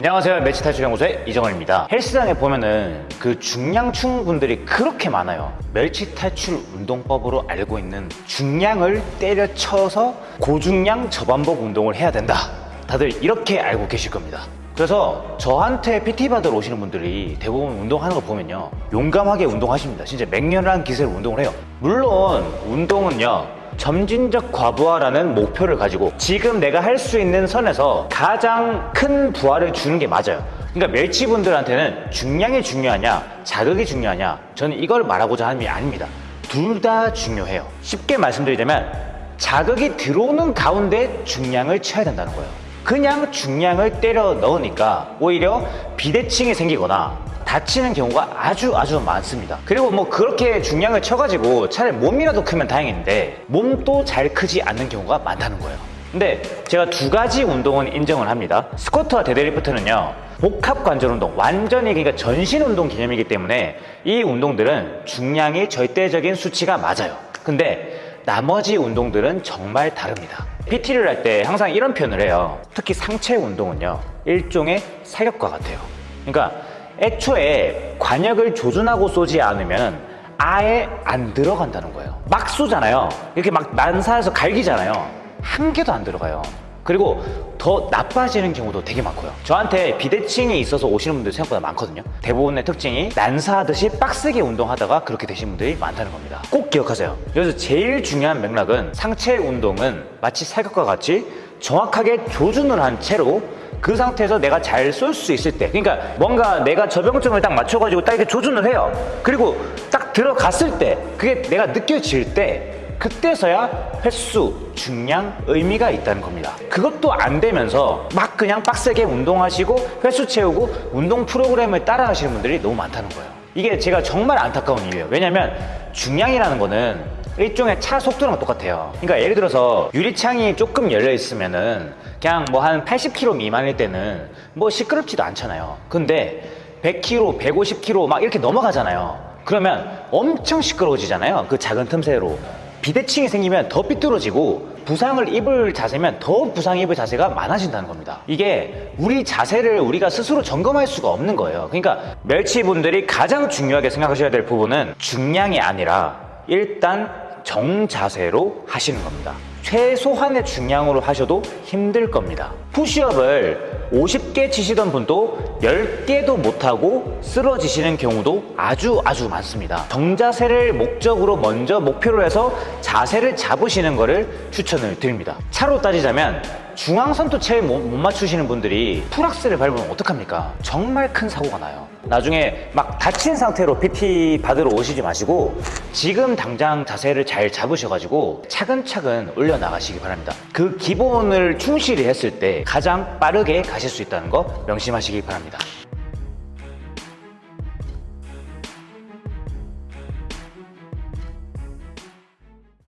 안녕하세요. 멸치탈출연구소의 이정원입니다. 헬스장에 보면은 그 중량충 분들이 그렇게 많아요. 멸치탈출 운동법으로 알고 있는 중량을 때려쳐서 고중량 저반복 운동을 해야 된다. 다들 이렇게 알고 계실 겁니다. 그래서 저한테 PT 받으러 오시는 분들이 대부분 운동하는 걸 보면요. 용감하게 운동하십니다. 진짜 맹렬한 기세로 운동을 해요. 물론 운동은요 점진적 과부하라는 목표를 가지고 지금 내가 할 수 있는 선에서 가장 큰 부하를 주는 게 맞아요. 그러니까 멸치분들한테는 중량이 중요하냐, 자극이 중요하냐, 저는 이걸 말하고자 하는 게 아닙니다. 둘 다 중요해요. 쉽게 말씀드리자면 자극이 들어오는 가운데 중량을 쳐야 된다는 거예요. 그냥 중량을 때려 넣으니까 오히려 비대칭이 생기거나 다치는 경우가 아주 아주 많습니다. 그리고 뭐 그렇게 중량을 쳐가지고 차라리 몸이라도 크면 다행인데 몸도 잘 크지 않는 경우가 많다는 거예요. 근데 제가 두 가지 운동은 인정을 합니다. 스쿼트와 데드리프트는요. 복합 관절 운동, 완전히 그러니까 전신 운동 개념이기 때문에 이 운동들은 중량이 절대적인 수치가 맞아요. 근데 나머지 운동들은 정말 다릅니다. PT를 할 때 항상 이런 표현을 해요. 특히 상체 운동은요. 일종의 사격과 같아요. 그러니까 애초에 과녁을 조준하고 쏘지 않으면 아예 안 들어간다는 거예요. 막 쏘잖아요. 이렇게 막 난사해서 갈기잖아요. 한 개도 안 들어가요. 그리고 더 나빠지는 경우도 되게 많고요. 저한테 비대칭이 있어서 오시는 분들 생각보다 많거든요. 대부분의 특징이 난사하듯이 빡세게 운동하다가 그렇게 되신 분들이 많다는 겁니다. 꼭 기억하세요. 그래서 제일 중요한 맥락은 상체 운동은 마치 사격과 같이 정확하게 조준을 한 채로 그 상태에서 내가 잘 쏠 수 있을 때 그러니까 뭔가 내가 저병점을 딱 맞춰가지고 딱 이렇게 조준을 해요 그리고 딱 들어갔을 때 그게 내가 느껴질 때 그때서야 횟수, 중량, 의미가 있다는 겁니다. 그것도 안 되면서 막 그냥 빡세게 운동하시고 횟수 채우고 운동 프로그램을 따라 하시는 분들이 너무 많다는 거예요. 이게 제가 정말 안타까운 이유예요. 왜냐면 중량이라는 거는 일종의 차 속도랑 똑같아요. 그러니까 예를 들어서 유리창이 조금 열려 있으면은 그냥 뭐 한 80km 미만일 때는 뭐 시끄럽지도 않잖아요. 근데 100km, 150km 막 이렇게 넘어가잖아요. 그러면 엄청 시끄러워지잖아요. 그 작은 틈새로 비대칭이 생기면 더 삐뚤어지고 부상을 입을 자세면 더 부상 입을 자세가 많아진다는 겁니다. 이게 우리 자세를 우리가 스스로 점검할 수가 없는 거예요. 그러니까 멸치분들이 가장 중요하게 생각하셔야 될 부분은 중량이 아니라 일단 정자세로 하시는 겁니다. 최소한의 중량으로 하셔도 힘들 겁니다. 푸시업을 50개 치시던 분도 10개도 못하고 쓰러지시는 경우도 아주 아주 많습니다. 정자세를 목적으로 먼저 목표로 해서 자세를 잡으시는 것을 추천을 드립니다. 차로 따지자면 중앙선도 제일 못, 못 맞추시는 분들이 풀악셀을 밟으면 어떡합니까? 정말 큰 사고가 나요. 나중에 막 다친 상태로 PT 받으러 오시지 마시고 지금 당장 자세를 잘 잡으셔가지고 차근차근 올려나가시기 바랍니다. 그 기본을 충실히 했을 때 가장 빠르게 가실 수 있다는 거 명심하시기 바랍니다